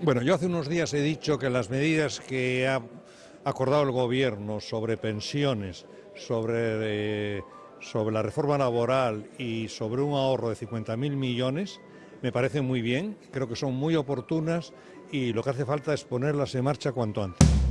Bueno, yo hace unos días he dicho que las medidas que ha acordado el Gobierno sobre pensiones, sobre, eh, sobre la reforma laboral y sobre un ahorro de 50.000 millones me parecen muy bien, creo que son muy oportunas y lo que hace falta es ponerlas en marcha cuanto antes.